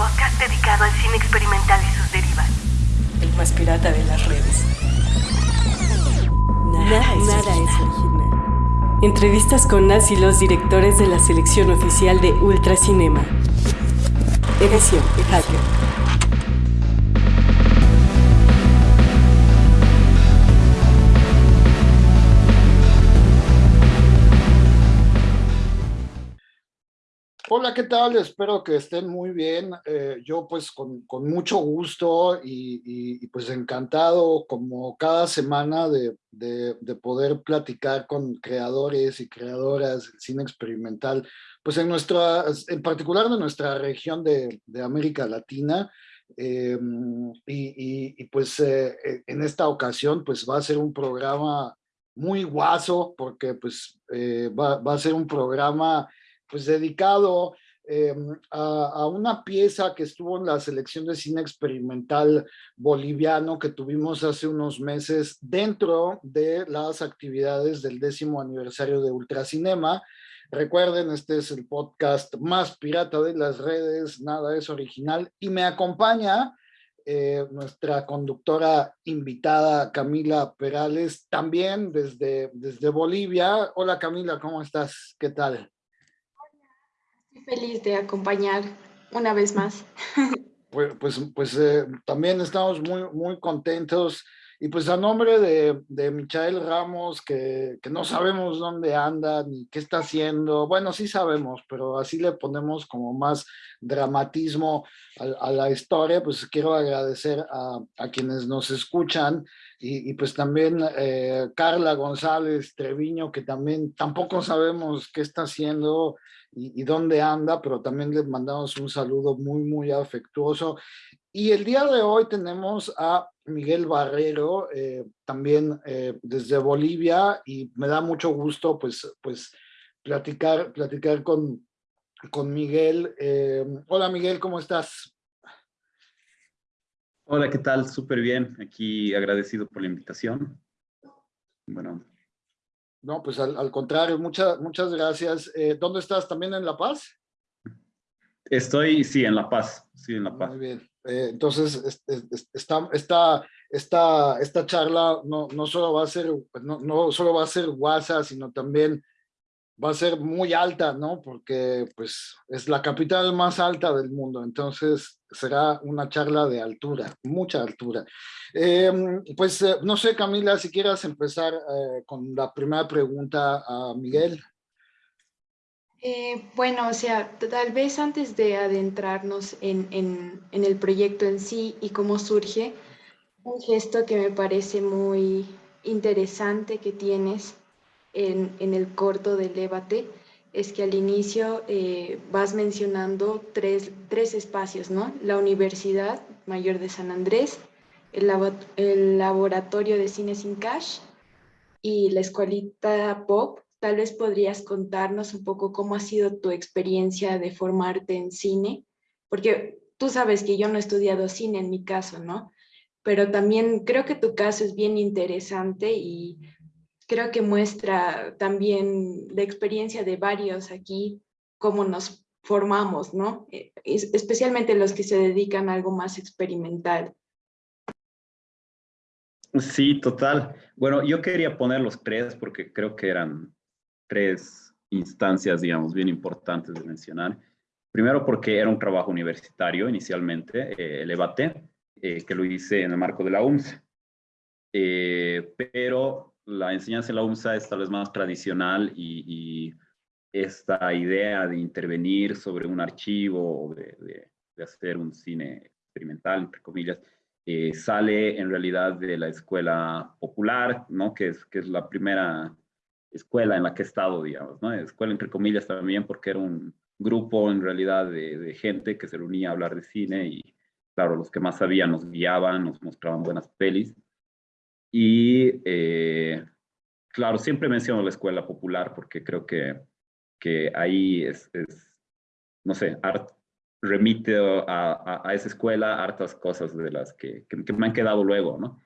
podcast dedicado al cine experimental y sus derivas. El más pirata de las redes. Nada, es, original. Entrevistas con las y los directores de la selección oficial de Ultracinema. Edición Hacker. Hola, ¿qué tal? Espero que estén muy bien. Eh, yo pues con, mucho gusto y, pues encantado como cada semana de, poder platicar con creadores y creadoras del cine experimental, pues en nuestra, en particular de nuestra región de, América Latina. Eh, y, pues eh, en esta ocasión pues va a ser un programa muy guaso porque pues va a ser un programa pues dedicado eh, a, una pieza que estuvo en la selección de cine experimental boliviano que tuvimos hace unos meses dentro de las actividades del décimo aniversario de Ultracinema. Recuerden, este es el podcast más pirata de las redes, nada es original, y me acompaña eh, nuestra conductora invitada Camila Perales, también desde, desde Bolivia. Hola Camila, ¿cómo estás? ¿Qué tal? Feliz de acompañar una vez más. Pues, pues, pues también estamos muy, muy contentos y pues a nombre de, de Michael Ramos, que, que, no sabemos dónde anda ni qué está haciendo, bueno, sí sabemos, pero así le ponemos como más dramatismo a, la historia, pues quiero agradecer a, a quienes nos escuchan y, y pues también eh, Carla González Treviño, que también tampoco sabemos qué está haciendo, y, dónde anda, pero también les mandamos un saludo muy, muy afectuoso. Y el día de hoy tenemos a Miguel Barrero, eh, también eh, desde Bolivia, y me da mucho gusto pues, pues platicar, platicar con, con Miguel. Eh, hola Miguel, ¿cómo estás? Hola, ¿qué tal? Súper bien. Aquí agradecido por la invitación. Bueno, no, pues al, contrario, muchas muchas gracias. ¿Dónde estás? ¿También en La Paz? Estoy, sí, en La Paz. Sí, en La Paz. Muy bien. Eh, entonces, esta, esta, esta, esta charla no, no solo va a ser, no, no solo va a ser WhatsApp, sino también va a ser muy alta, ¿no? Porque pues es la capital más alta del mundo, entonces será una charla de altura, mucha altura. Em, pues eh, no sé, Camila, si quieras empezar eh, con la primera pregunta a Miguel. Eh, bueno, o sea, tal vez antes de adentrarnos en, el proyecto en sí y cómo surge, un gesto que me parece muy interesante que tienes en, el corto del debate es que al inicio eh, vas mencionando tres, tres, espacios, ¿no? La Universidad Mayor de San Andrés, el, el Laboratorio de Cine Sin Cash y la Escuelita Pop. Tal vez podrías contarnos un poco cómo ha sido tu experiencia de formarte en cine, porque tú sabes que yo no he estudiado cine en mi caso, ¿no? Pero también creo que tu caso es bien interesante y creo que muestra también la experiencia de varios aquí, cómo nos formamos, ¿no? Eh, especialmente los que se dedican a algo más experimental. Sí, total. Bueno, yo quería poner los tres porque creo que eran tres instancias, digamos, bien importantes de mencionar. Primero porque era un trabajo universitario inicialmente, eh, el EBATE, eh, que lo hice en el marco de la UMS. pero la enseñanza en la UMSA es tal vez más tradicional y, esta idea de intervenir sobre un archivo o de, hacer un cine experimental, entre comillas, eh, sale en realidad de la escuela popular, ¿no? que, es, que es la primera escuela en la que he estado, digamos, ¿no? escuela entre comillas también porque era un grupo en realidad de, gente que se reunía a hablar de cine y claro, los que más sabían nos guiaban, nos mostraban buenas pelis. Y eh, claro, siempre menciono la escuela popular porque creo que, que ahí es, no sé, remite a, a, esa escuela hartas cosas de las que, que, me han quedado luego, ¿no?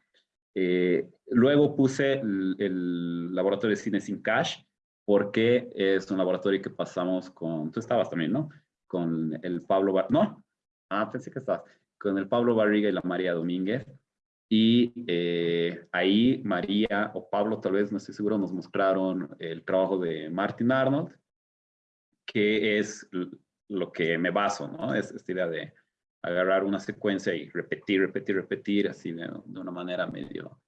Eh, luego puse el, laboratorio de cine sin cash porque es un laboratorio que pasamos con, tú estabas también, ¿no? Con el Pablo, Bar no, Ah, pensé que estabas. Con el Pablo Barriga y la María Domínguez. Y eh, ahí María o Pablo, tal vez, no estoy seguro, nos mostraron el trabajo de Martin Arnold, que es lo que me baso, ¿no? Es esta idea de agarrar una secuencia y repetir, repetir, repetir, así de, una manera medio,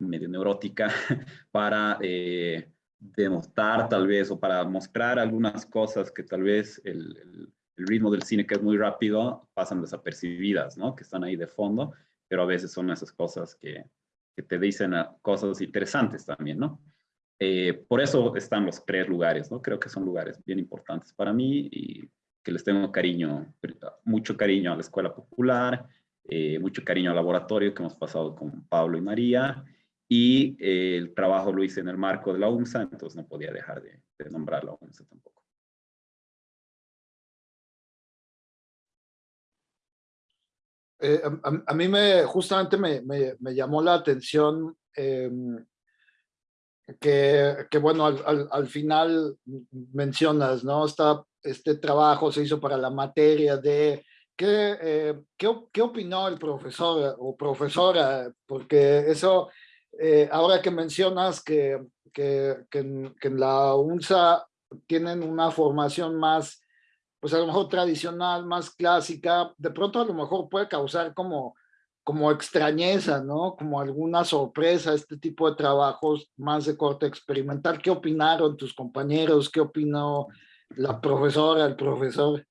medio neurótica, para eh, demostrar tal vez, o para mostrar algunas cosas que tal vez el, ritmo del cine, que es muy rápido, pasan desapercibidas, ¿no? Que están ahí de fondo, pero a veces son esas cosas que, que te dicen cosas interesantes también, ¿no? Eh, por eso están los tres lugares, ¿no? Creo que son lugares bien importantes para mí y que les tengo cariño, mucho cariño a la Escuela Popular, eh, mucho cariño al laboratorio que hemos pasado con Pablo y María, y eh, el trabajo lo hice en el marco de la UMSA, entonces no podía dejar de, nombrar la UMSA tampoco. a, mí me, justamente me, me, llamó la atención em, que, que, bueno, al, al, final mencionas, ¿no? Esta, este trabajo se hizo para la materia de qué, eh, qué, qué, opinó el profesor o profesora, porque eso, eh, ahora que mencionas que, que, que, que en la UNSA tienen una formación más, pues a lo mejor tradicional, más clásica, de pronto a lo mejor puede causar como como extrañeza, ¿no? Como alguna sorpresa, este tipo de trabajos más de corte experimental. ¿Qué opinaron tus compañeros? ¿Qué opinó la profesora, el profesor?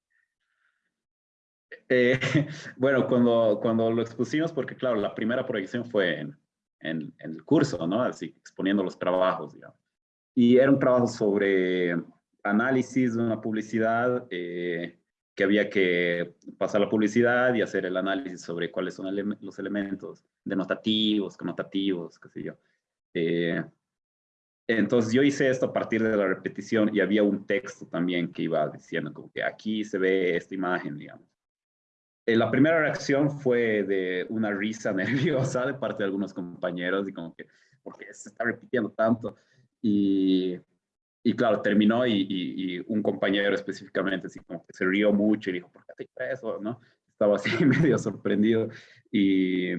Eh, bueno, cuando, cuando lo expusimos, porque claro, la primera proyección fue en, en, el curso, ¿no? Así, exponiendo los trabajos, digamos. Y era un trabajo sobre análisis de una publicidad, eh, que había que pasar la publicidad y hacer el análisis sobre cuáles son los elementos denotativos, connotativos, qué sé yo. Eh, entonces yo hice esto a partir de la repetición y había un texto también que iba diciendo como que aquí se ve esta imagen, digamos. Eh, la primera reacción fue de una risa nerviosa de parte de algunos compañeros y como que, porque se está repitiendo tanto. Y y claro, terminó y, un compañero específicamente así como que se rió mucho y dijo, ¿por qué te eso? ¿no? Estaba así medio sorprendido. Y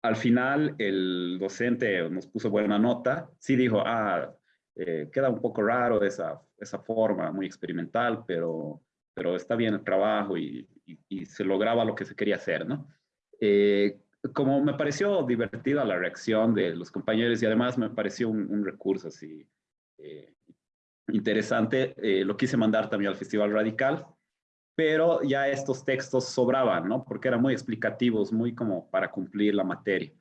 al final el docente nos puso buena nota. Sí dijo, ah, eh, queda un poco raro esa, esa forma muy experimental, pero, pero está bien el trabajo y, se lograba lo que se quería hacer, ¿no? Eh, como me pareció divertida la reacción de los compañeros y además me pareció un, un recurso así eh, interesante, eh, lo quise mandar también al Festival Radical, pero ya estos textos sobraban, ¿no? Porque eran muy explicativos, muy como para cumplir la materia.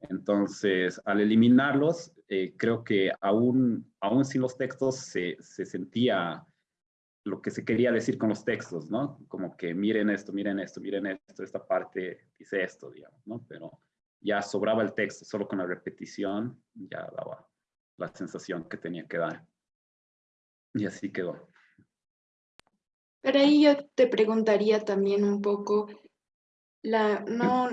Entonces, al eliminarlos, eh, creo que aún, aún sin los textos se, se, sentía lo que se quería decir con los textos, ¿no? Como que miren esto, miren esto, miren esto, esta parte dice esto, digamos, ¿no? Pero ya sobraba el texto, solo con la repetición ya daba la sensación que tenía que dar. Y así quedó. Pero ahí yo te preguntaría también un poco, la, no,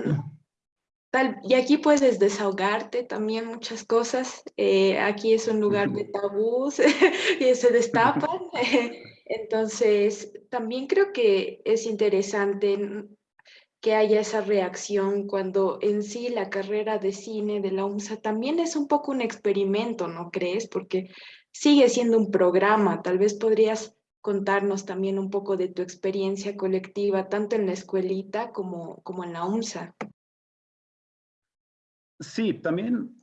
tal, y aquí puedes desahogarte también muchas cosas, eh, aquí es un lugar de tabús y se destapan, entonces también creo que es interesante que haya esa reacción cuando en sí la carrera de cine de la UMSA también es un poco un experimento, ¿no crees? Porque sigue siendo un programa. Tal vez podrías contarnos también un poco de tu experiencia colectiva, tanto en la escuelita como, como en la UMSA. Sí, también,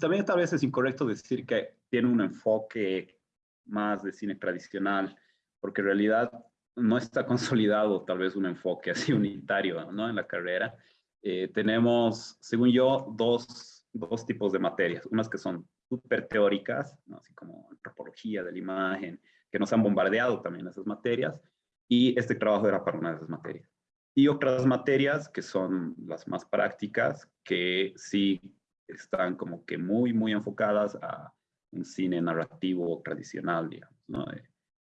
también tal vez es incorrecto decir que tiene un enfoque más de cine tradicional, porque en realidad no está consolidado tal vez un enfoque así unitario ¿no? en la carrera. Eh, tenemos, según yo, dos, dos, tipos de materias. Unas que son súper teóricas, ¿no? así como antropología de la imagen, que nos han bombardeado también esas materias, y este trabajo era para una de esas materias. Y otras materias que son las más prácticas, que sí están como que muy, muy enfocadas a un cine narrativo tradicional, digamos, ¿no?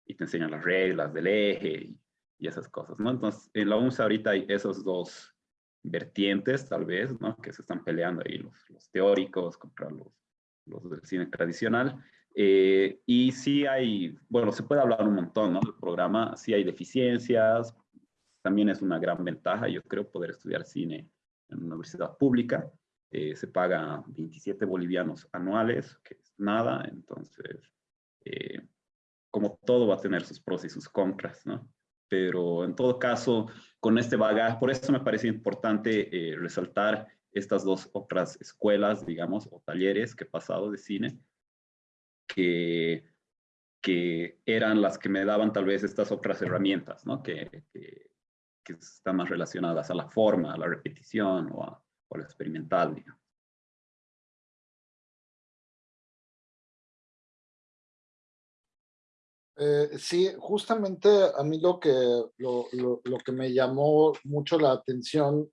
Y te enseñan las reglas del eje y, esas cosas, ¿no? Entonces, en la UNSA ahorita hay esos dos vertientes, tal vez, ¿no? Que se están peleando ahí los, los teóricos contra los, los del cine tradicional. Eh, y sí hay, bueno, se puede hablar un montón, ¿no? Del programa, sí hay deficiencias, también es una gran ventaja, yo creo, poder estudiar cine en una universidad pública. Eh, se paga 27 bolivianos anuales, que es nada, entonces, eh, como todo va a tener sus pros y sus contras, ¿no? Pero en todo caso, con este bagaje, por eso me parece importante eh, resaltar estas dos otras escuelas, digamos, o talleres que he pasado de cine, que, que eran las que me daban tal vez estas otras herramientas, ¿no? Que, que, que están más relacionadas a la forma, a la repetición o a, o a lo experimental, digamos. Eh, sí, justamente a mí lo que, lo, lo, lo, que me llamó mucho la atención,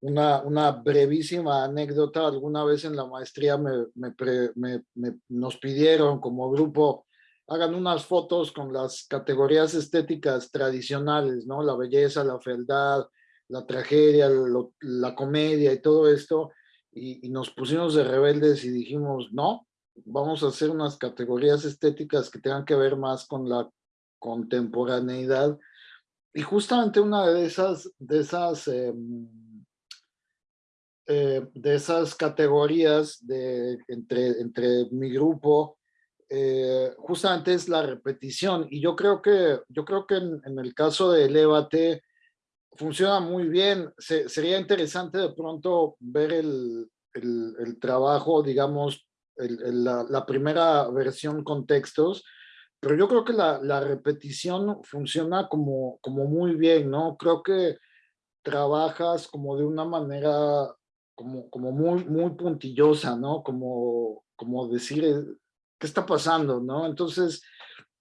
una, una brevísima anécdota, alguna vez en la maestría me, me, me, nos pidieron como grupo, hagan unas fotos con las categorías estéticas tradicionales, ¿no? La belleza, la fealdad, la tragedia, la comedia y todo esto, y nos pusimos de rebeldes y dijimos, no, vamos a hacer unas categorías estéticas que tengan que ver más con la contemporaneidad. Y justamente una de esas, de esas, eh, eh, de esas categorías de, entre, entre mi grupo, eh, justamente es la repetición. Y yo creo que, yo creo que en, en el caso de Elévate funciona muy bien. Se, sería interesante de pronto ver el, el, el trabajo, digamos, la, primera versión con textos, pero yo creo que la, repetición funciona como, como muy bien, ¿no? Creo que trabajas como de una manera como, como muy, muy puntillosa, ¿no? Como, como decir, eh, ¿qué está pasando, no? Entonces,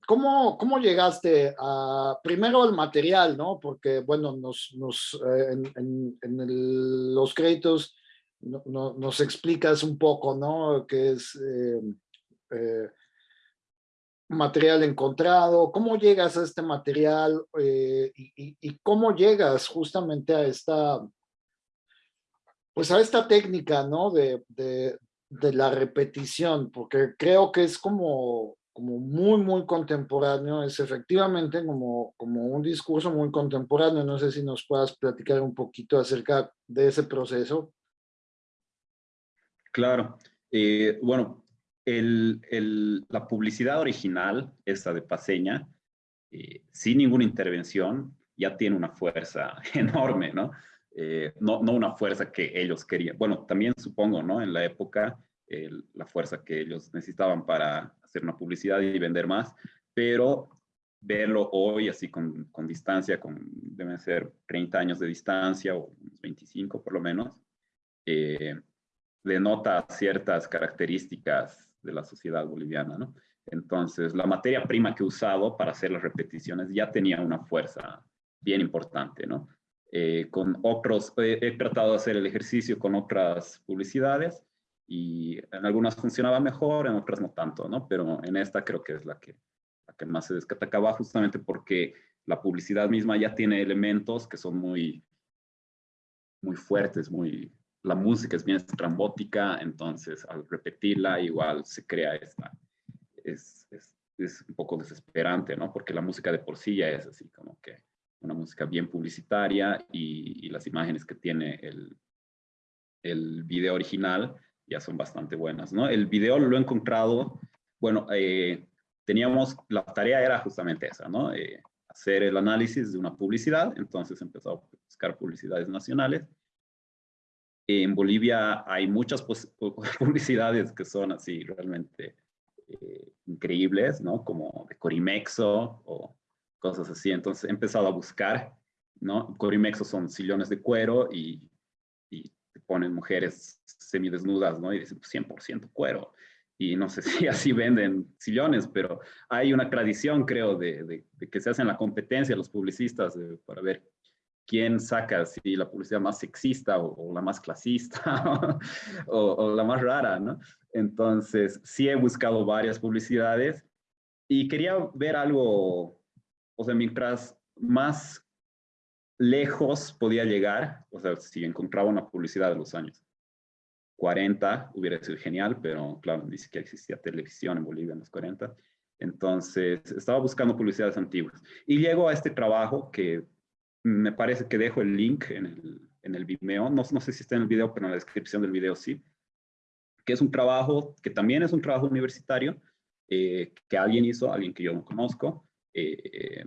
¿cómo, cómo llegaste a, primero al material, ¿no? Porque, bueno, nos, nos eh, en, en, los créditos no, no, nos explicas un poco, ¿no? ¿Qué es eh, eh, material encontrado? ¿Cómo llegas a este material eh, y, y, cómo llegas justamente a esta, pues a esta técnica, ¿no? De, de, de la repetición, porque creo que es como, como muy, muy contemporáneo, es efectivamente como, como un discurso muy contemporáneo. No sé si nos puedas platicar un poquito acerca de ese proceso. Claro. Eh, bueno, la publicidad original, esta de Paseña, eh, sin ninguna intervención, ya tiene una fuerza enorme, ¿no? Eh, ¿no? No una fuerza que ellos querían. Bueno, también supongo, ¿no? En la época, la fuerza que ellos necesitaban para hacer una publicidad y vender más, pero verlo hoy así con, con distancia, con, deben ser 30 años de distancia o 25 por lo menos, eh, denota ciertas características de la sociedad boliviana, ¿no? Entonces, la materia prima que he usado para hacer las repeticiones ya tenía una fuerza bien importante, ¿no? Eh, con otros, he tratado de hacer el ejercicio con otras publicidades y en algunas funcionaba mejor, en otras no tanto, ¿no? Pero en esta creo que es la que, la que más se destacaba justamente porque la publicidad misma ya tiene elementos que son muy, muy fuertes, muy, la música es bien estrambótica, entonces al repetirla igual se crea esta, es, es, es, un poco desesperante, ¿no? Porque la música de por sí ya es así como que una música bien publicitaria y, y las imágenes que tiene el, el video original ya son bastante buenas, ¿no? El video lo he encontrado, bueno, eh, teníamos, la tarea era justamente esa, ¿no? Eh, hacer el análisis de una publicidad, entonces empezó a buscar publicidades nacionales en Bolivia hay muchas publicidades que son así realmente eh, increíbles, ¿no? Como de Corimexo o cosas así. Entonces he empezado a buscar, ¿no? Corimexo son sillones de cuero y, y te ponen mujeres semidesnudas, ¿no? Y dicen 100% pues, cuero. Y no sé si así venden sillones, pero hay una tradición, creo, de, de, de que se hacen la competencia los publicistas de, para ver quién saca, si la publicidad más sexista o, o la más clasista o, o, la más rara, ¿no? Entonces, sí he buscado varias publicidades y quería ver algo, o sea, mientras más lejos podía llegar, o sea, si encontraba una publicidad de los años 40, hubiera sido genial, pero claro, ni siquiera existía televisión en Bolivia en los 40. Entonces, estaba buscando publicidades antiguas. Y llego a este trabajo que me parece que dejo el link en el, en el Vimeo, no, no sé si está en el video, pero en la descripción del video sí, que es un trabajo, que también es un trabajo universitario, eh, que alguien hizo, alguien que yo no conozco, eh,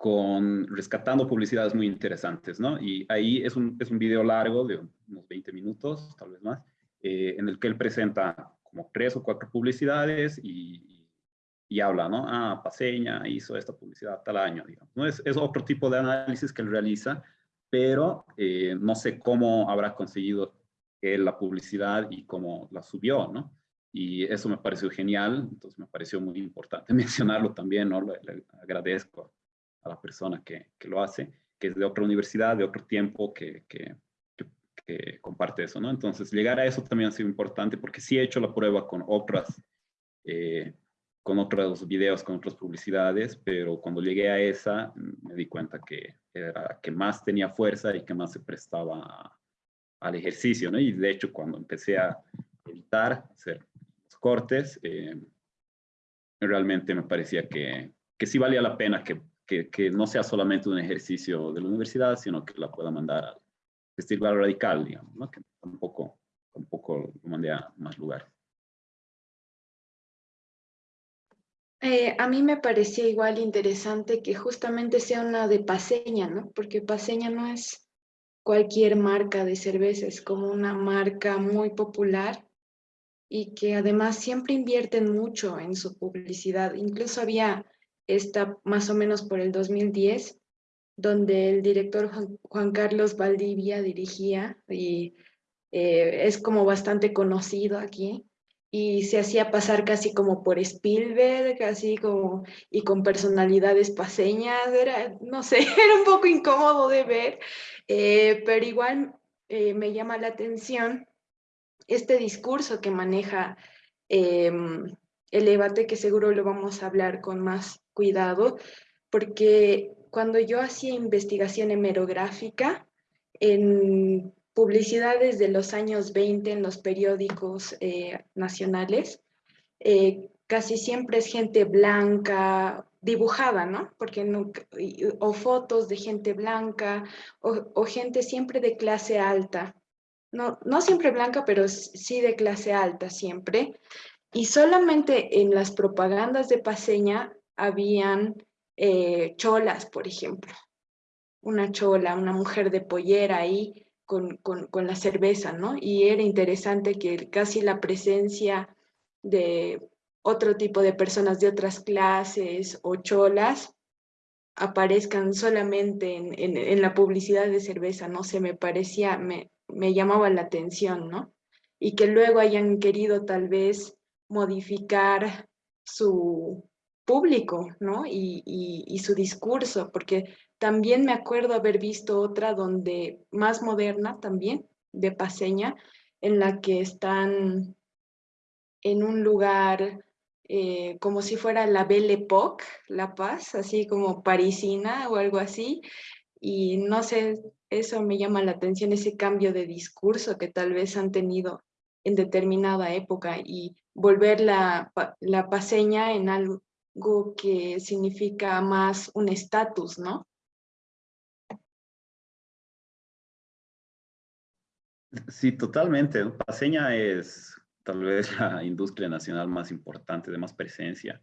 con rescatando publicidades muy interesantes, ¿no? Y ahí es un, es un video largo de unos 20 minutos, tal vez más, eh, en el que él presenta como tres o cuatro publicidades y, y, habla, ¿no? Ah, Paseña hizo esta publicidad tal año, digamos. ¿no? Es, otro tipo de análisis que él realiza, pero eh, no sé cómo habrá conseguido él la publicidad y cómo la subió, ¿no? Y eso me pareció genial, entonces me pareció muy importante mencionarlo también, ¿no? le agradezco a la persona que, que, lo hace, que es de otra universidad, de otro tiempo, que, que, que, comparte eso, ¿no? Entonces, llegar a eso también ha sido importante porque sí he hecho la prueba con otras, eh, con otros videos, con otras publicidades, pero cuando llegué a esa, me di cuenta que era que más tenía fuerza y que más se prestaba al ejercicio, ¿no? Y de hecho, cuando empecé a editar, hacer los cortes, eh, realmente me parecía que, que sí valía la pena que que, no sea solamente un ejercicio de la universidad, sino que la pueda mandar al festival radical, digamos, ¿no? que tampoco, tampoco lo mandé a más lugares. Eh, a mí me parecía igual interesante que justamente sea una de Paseña, ¿no? Porque Paseña no es cualquier marca de cerveza, es como una marca muy popular y que además siempre invierten mucho en su publicidad. Incluso había está más o menos por el 2010, donde el director Juan, Carlos Valdivia dirigía y eh, es como bastante conocido aquí y se hacía pasar casi como por Spielberg, así como, y con personalidades paseñas, era, no sé, era un poco incómodo de ver, eh, pero igual eh, me llama la atención este discurso que maneja em, el debate, que seguro lo vamos a hablar con más cuidado, porque cuando yo hacía investigación hemerográfica en publicidades de los años 20 en los periódicos eh, nacionales, eh, casi siempre es gente blanca, dibujada, ¿no? Porque o fotos de gente blanca, o, o, gente siempre de clase alta. No, no siempre blanca, pero sí de clase alta siempre. Y solamente en las propagandas de Paseña habían eh, cholas, por ejemplo. Una chola, una mujer de pollera ahí con, con, la cerveza, ¿no? Y era interesante que casi la presencia de otro tipo de personas de otras clases o cholas aparezcan solamente en, en, la publicidad de cerveza, no sé, me parecía, me, me llamaba la atención, ¿no? Y que luego hayan querido tal vez modificar su, público, ¿no? Y, su discurso, porque también me acuerdo haber visto otra donde, más moderna también, de Paseña, en la que están en un lugar eh, como si fuera la Belle Époque, La Paz, así como parisina o algo así, y no sé, eso me llama la atención, ese cambio de discurso que tal vez han tenido en determinada época y volver la, la paseña en algo, que significa más un estatus, ¿no? Sí, totalmente. Paseña es tal vez la industria nacional más importante, de más presencia.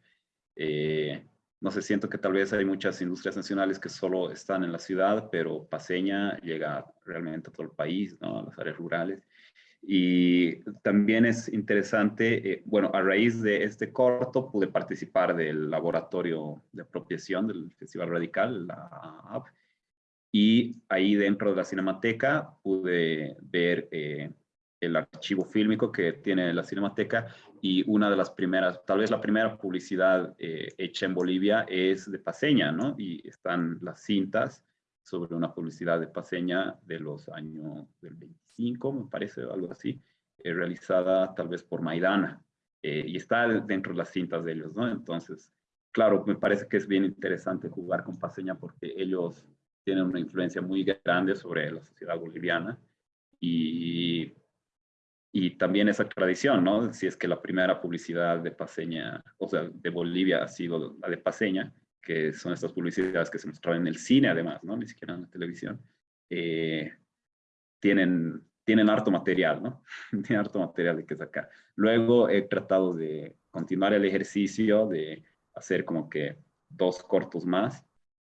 Eh, no sé, siento que tal vez hay muchas industrias nacionales que solo están en la ciudad, pero Paseña llega realmente a todo el país, ¿no? a las áreas rurales. Y también es interesante, eh, bueno, a raíz de este corto pude participar del laboratorio de apropiación del Festival Radical, la AP, y ahí dentro de la Cinemateca pude ver eh, el archivo fílmico que tiene la Cinemateca y una de las primeras, tal vez la primera publicidad eh, hecha en Bolivia es de Paseña, ¿no? Y están las cintas sobre una publicidad de Paseña de los años del 25, me parece, algo así, eh, realizada tal vez por Maidana, eh, y está dentro de las cintas de ellos, ¿no? Entonces, claro, me parece que es bien interesante jugar con Paseña porque ellos tienen una influencia muy grande sobre la sociedad boliviana y, y también esa tradición, ¿no? Si es que la primera publicidad de Paseña, o sea, de Bolivia ha sido la de Paseña, que son estas publicidades que se mostraban en el cine además, ¿no? Ni siquiera en la televisión, eh, tienen, tienen harto material, ¿no? tienen harto material de que sacar. Luego he tratado de continuar el ejercicio de hacer como que dos cortos más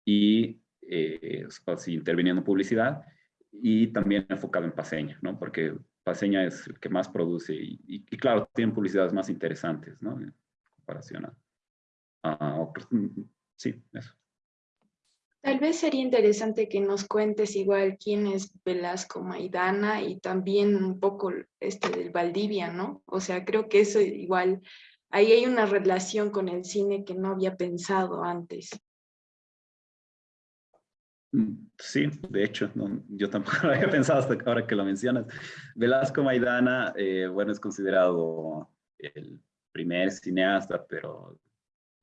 y eh, así, interviniendo en publicidad y también enfocado en Paseña, ¿no? Porque Paseña es el que más produce y, y, claro, tienen publicidades más interesantes, ¿no? En comparación a, otros. Mm, sí, eso. Tal vez sería interesante que nos cuentes igual quién es Velasco Maidana y también un poco este del Valdivia, ¿no? O sea, creo que eso igual, ahí hay una relación con el cine que no había pensado antes. Sí, de hecho, yo tampoco lo había pensado hasta ahora que lo mencionas. Velasco Maidana, eh, bueno, es considerado el primer cineasta, pero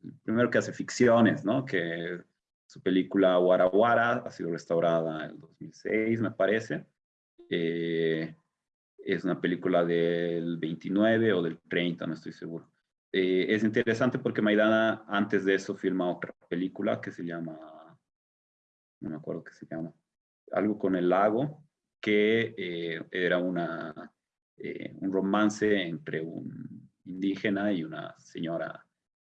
el primero que hace ficciones, ¿no? Que su película Guara ha sido restaurada en el 2006, me parece. Eh, es una película del 29 o del 30, no estoy seguro. Eh, es interesante porque Maidana antes de eso filma otra película que se llama no me acuerdo qué se llama, algo con el lago, que eh, era una, eh, un romance entre un indígena y una señora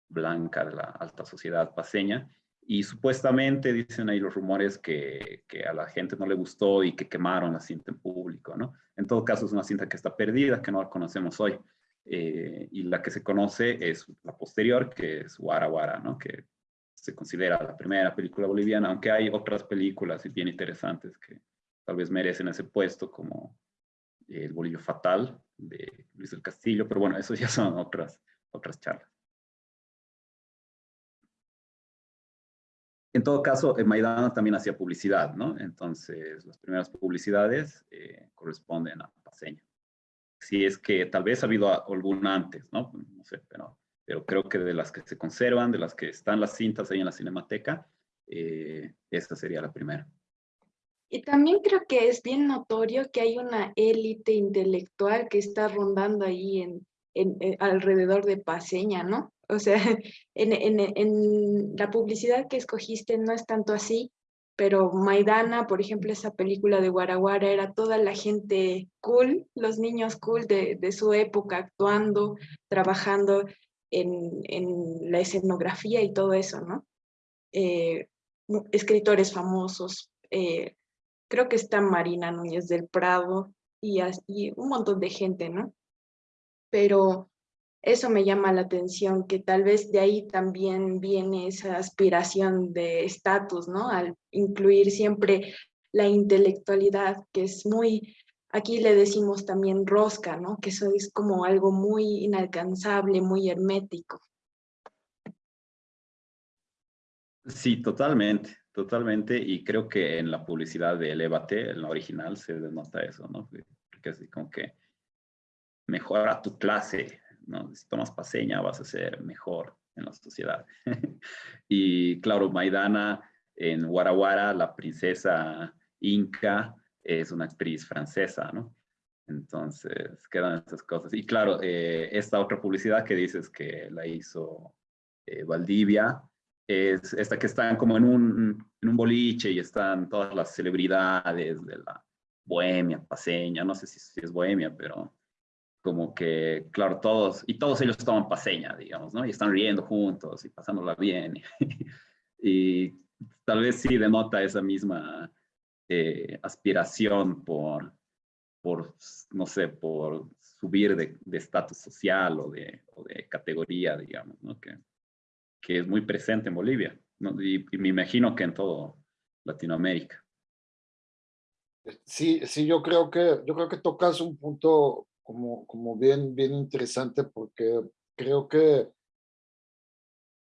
blanca de la alta sociedad paseña, y supuestamente dicen ahí los rumores que, que, a la gente no le gustó y que quemaron la cinta en público, ¿no? En todo caso es una cinta que está perdida, que no la conocemos hoy. Eh, y la que se conoce es la posterior, que es Guara Guara, ¿no? Que se considera la primera película boliviana, aunque hay otras películas bien interesantes que tal vez merecen ese puesto, como El Bolillo Fatal de Luis del Castillo, pero bueno, eso ya son otras, otras charlas. En todo caso, Maidana también hacía publicidad, ¿no? Entonces, las primeras publicidades eh, corresponden a Paseña. Si es que tal vez ha habido alguna antes, ¿no? No sé, pero pero creo que de las que se conservan, de las que están las cintas ahí en la cinemateca, eh, esta sería la primera. Y también creo que es bien notorio que hay una élite intelectual que está rondando ahí en, en, alrededor de Paseña, ¿no? O sea, en, en, en, la publicidad que escogiste no es tanto así, pero Maidana, por ejemplo, esa película de Guaraguara, era toda la gente cool, los niños cool de, de su época actuando, trabajando, en, la escenografía y todo eso, ¿no? Eh, escritores famosos, eh, creo que está Marina Núñez del Prado y, y, un montón de gente, ¿no? Pero eso me llama la atención, que tal vez de ahí también viene esa aspiración de estatus, ¿no? Al incluir siempre la intelectualidad, que es muy Aquí le decimos también rosca, ¿no? Que eso es como algo muy inalcanzable, muy hermético. Sí, totalmente, totalmente. Y creo que en la publicidad de Elevate, en la original, se denota eso, ¿no? Porque así como que mejora tu clase, ¿no? Si tomas paseña vas a ser mejor en la sociedad. y claro, Maidana en Guaraguara, la princesa inca, es una actriz francesa, ¿no? Entonces, quedan estas cosas. Y claro, eh, esta otra publicidad que dices que la hizo eh, Valdivia, es esta que están como en un, en un boliche y están todas las celebridades de la bohemia, paseña, no sé si, es bohemia, pero como que, claro, todos, y todos ellos toman paseña, digamos, ¿no? Y están riendo juntos y pasándola bien. y tal vez sí denota esa misma eh, aspiración por, por, no sé, por subir de estatus social o de, o de, categoría, digamos, ¿no? que, que es muy presente en Bolivia, ¿no? y, y, me imagino que en todo Latinoamérica. Sí, sí, yo creo que, yo creo que tocas un punto como, como bien, bien interesante porque creo que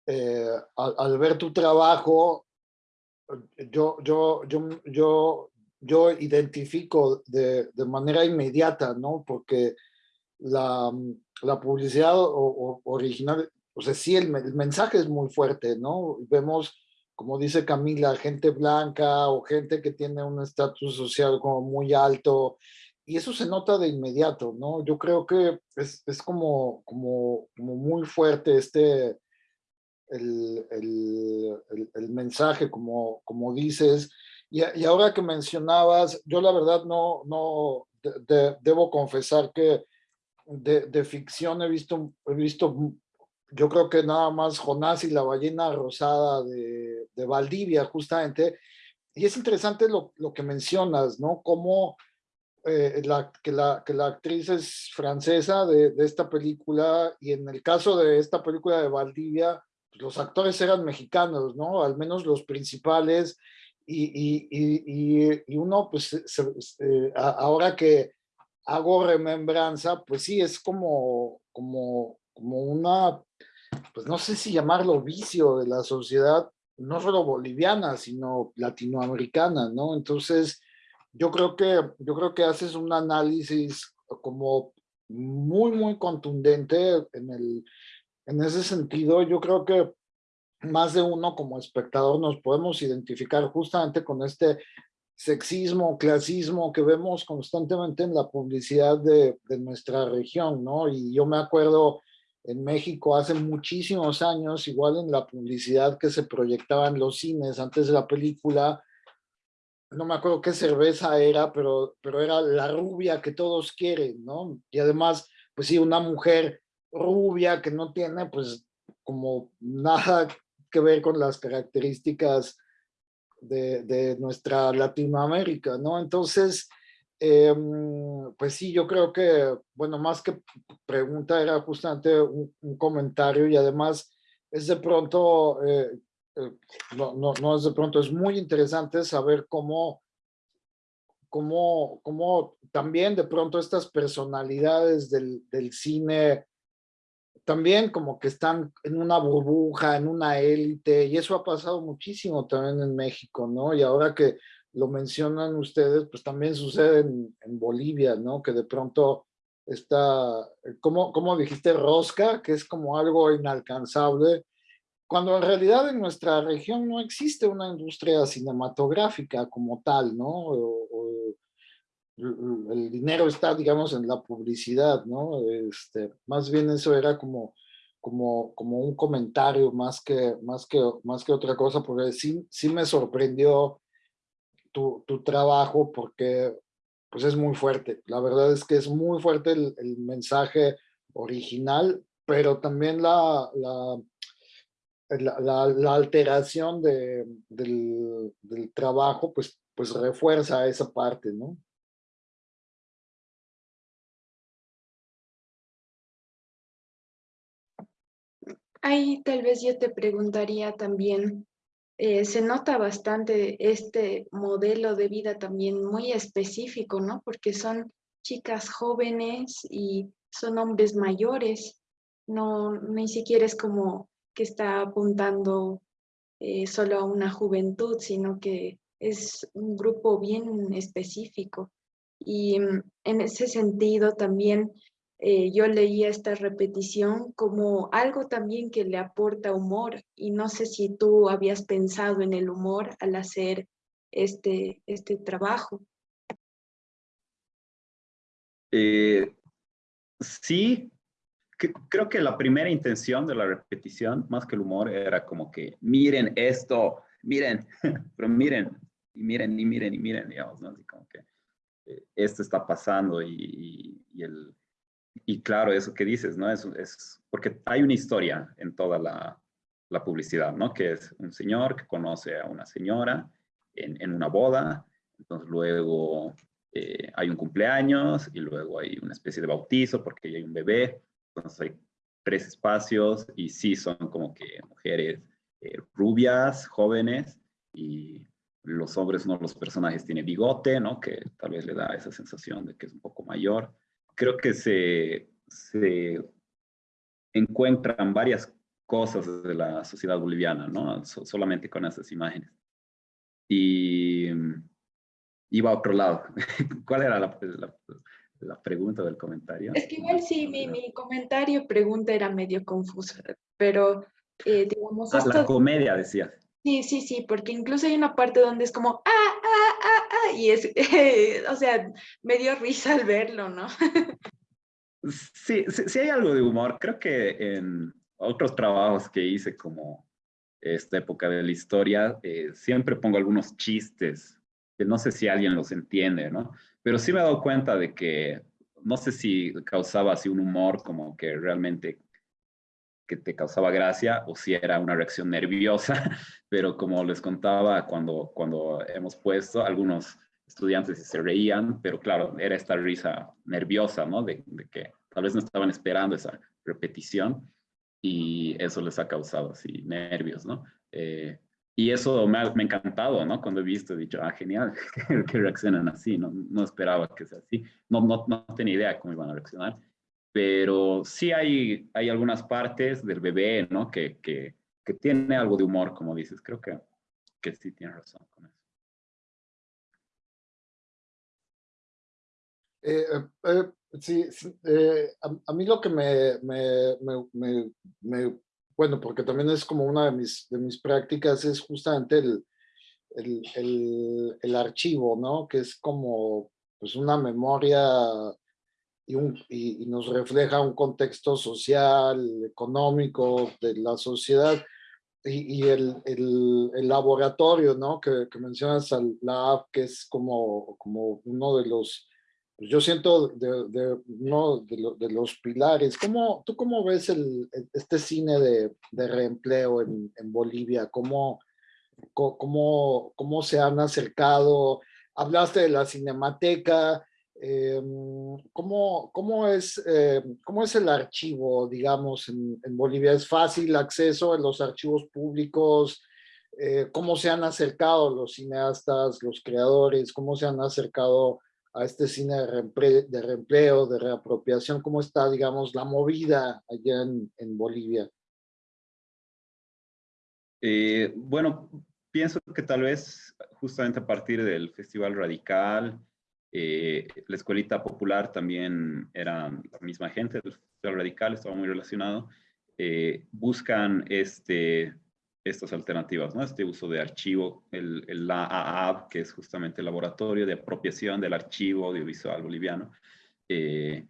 eh, al, al, ver tu trabajo yo, yo, yo, yo, yo identifico de, de manera inmediata, ¿no? Porque la, la publicidad o, original, o sea, sí, el, el, mensaje es muy fuerte, ¿no? Vemos, como dice Camila, gente blanca o gente que tiene un estatus social como muy alto, y eso se nota de inmediato, ¿no? Yo creo que es, es como, como, como muy fuerte este, el, el, el, mensaje, como, como dices. Y, y, ahora que mencionabas, yo la verdad no, no debo confesar que de, de, ficción he visto, he visto, yo creo que nada más Jonás y la ballena rosada de, de Valdivia, justamente. Y es interesante lo, lo que mencionas, ¿no? Cómo eh, la, que, la, que la actriz es francesa de, de, esta película y en el caso de esta película de Valdivia, los actores eran mexicanos, ¿no? Al menos los principales y, y, y, y uno, pues, eh, ahora que hago remembranza, pues sí, es como, como, como una, pues no sé si llamarlo vicio de la sociedad, no solo boliviana, sino latinoamericana, ¿no? Entonces, yo creo que, yo creo que haces un análisis como muy, muy contundente en, el, en ese sentido. Yo creo que más de uno como espectador nos podemos identificar justamente con este sexismo, clasismo que vemos constantemente en la publicidad de, de, nuestra región, ¿no? Y yo me acuerdo en México hace muchísimos años, igual en la publicidad que se proyectaba en los cines antes de la película, no me acuerdo qué cerveza era, pero, pero era la rubia que todos quieren, ¿no? Y además, pues sí, una mujer rubia que no tiene, pues, como nada que ver con las características de, de nuestra Latinoamérica, ¿no? Entonces, eh, pues sí, yo creo que, bueno, más que pregunta era justamente un, un comentario y además es de pronto eh, eh, no, no, no es de pronto, es muy interesante saber cómo, cómo, cómo también de pronto estas personalidades del, del cine también como que están en una burbuja, en una élite, y eso ha pasado muchísimo también en México, ¿no? Y ahora que lo mencionan ustedes, pues también sucede en, Bolivia, ¿no? Que de pronto está, como, como dijiste, rosca, que es como algo inalcanzable, cuando en realidad en nuestra región no existe una industria cinematográfica como tal, ¿no? El dinero está, digamos, en la publicidad, ¿no? Este, más bien eso era como, como, como un comentario más que, más, que, más que otra cosa, porque sí, sí me sorprendió tu, tu trabajo porque pues es muy fuerte. La verdad es que es muy fuerte el, el mensaje original, pero también la, la la, alteración de, del, del, trabajo, pues, pues refuerza esa parte, ¿no? Ahí tal vez yo te preguntaría también, eh, se nota bastante este modelo de vida también muy específico, ¿no? Porque son chicas jóvenes y son hombres mayores, no, ni siquiera es como que está apuntando eh, solo a una juventud, sino que es un grupo bien específico. Y mm, en ese sentido también eh, yo leía esta repetición como algo también que le aporta humor y no sé si tú habías pensado en el humor al hacer este, este trabajo. Eh, sí, creo que la primera intención de la repetición, más que el humor, era como que miren esto, miren, pero miren, y miren, y miren, y miren, digamos, ¿no? Así como que eh, esto está pasando y, y, el, y claro, eso que dices, ¿no? Es, es porque hay una historia en toda la, la, publicidad, ¿no? Que es un señor que conoce a una señora en, en una boda, entonces luego eh, hay un cumpleaños y luego hay una especie de bautizo porque hay un bebé entonces hay tres espacios y sí son como que mujeres eh, rubias, jóvenes y los hombres, no los personajes tienen bigote, ¿no? Que tal vez le da esa sensación de que es un poco mayor. Creo que se, se encuentran varias cosas de la sociedad boliviana, ¿no? So, solamente con esas imágenes. Y iba a otro lado. ¿Cuál era la, la, la pregunta del comentario. Es que igual sí, mi, mi comentario, pregunta era medio confusa, pero eh, digamos... Ah, esto... la comedia, decías. Sí, sí, sí, porque incluso hay una parte donde es como, ah, y es, eh, o sea, me dio risa al verlo, ¿no? sí, sí, sí, hay algo de humor. Creo que en, otros trabajos que hice como esta época de la historia, eh, siempre pongo algunos chistes, que no sé si alguien los entiende, ¿no? Pero sí me he dado cuenta de que, no sé si causaba así un humor como que realmente que te causaba gracia o si era una reacción nerviosa, pero como les contaba cuando, cuando hemos puesto, algunos estudiantes se reían, pero claro, era esta risa nerviosa, ¿no? De, de que tal vez no estaban esperando esa repetición y eso les ha causado así nervios, ¿no? Eh, y eso me ha, me ha, encantado, ¿no? Cuando he visto, he dicho, ah, genial, que, reaccionan así, ¿no? No esperaba que sea así, no, no, no tenía idea cómo iban a reaccionar, pero sí hay, hay algunas partes del bebé, ¿no? Que, que, tiene algo de humor, como dices, creo que, que sí tienes razón con eso. Eh, eh, Sí, eh, a, mí lo que me, bueno, porque también es como una de mis, de mis prácticas, es justamente el, el, el, el archivo, ¿no? Que es como pues una memoria y, un, y, nos refleja un contexto social, económico de la sociedad. Y, y el, el, el, laboratorio, ¿no? Que, que mencionas, la app, que es como, como uno de los pues, yo siento de, de uno de, los pilares. ¿Cómo, ¿Tú cómo ves el, este cine de, de reempleo en, en, Bolivia? ¿Cómo, cómo, ¿Cómo se han acercado? Hablaste de la cinemateca. Eh, ¿cómo, cómo, es, eh, ¿Cómo es el archivo, digamos, en, Bolivia? ¿Es fácil acceso a los archivos públicos? Eh, ¿Cómo se han acercado los cineastas, los creadores? ¿Cómo se han acercado a este cine de, reempleo, de reapropiación, ¿cómo está, digamos, la movida allá en, en Bolivia? Eh, bueno, pienso que tal vez justamente a partir del Festival Radical, eh, la Escuelita Popular también era la misma gente Festival Radical, estaba muy relacionado, eh, buscan este estas alternativas, ¿no? Este uso de archivo, el, el AAB, que es justamente el laboratorio de apropiación del archivo audiovisual boliviano, eh,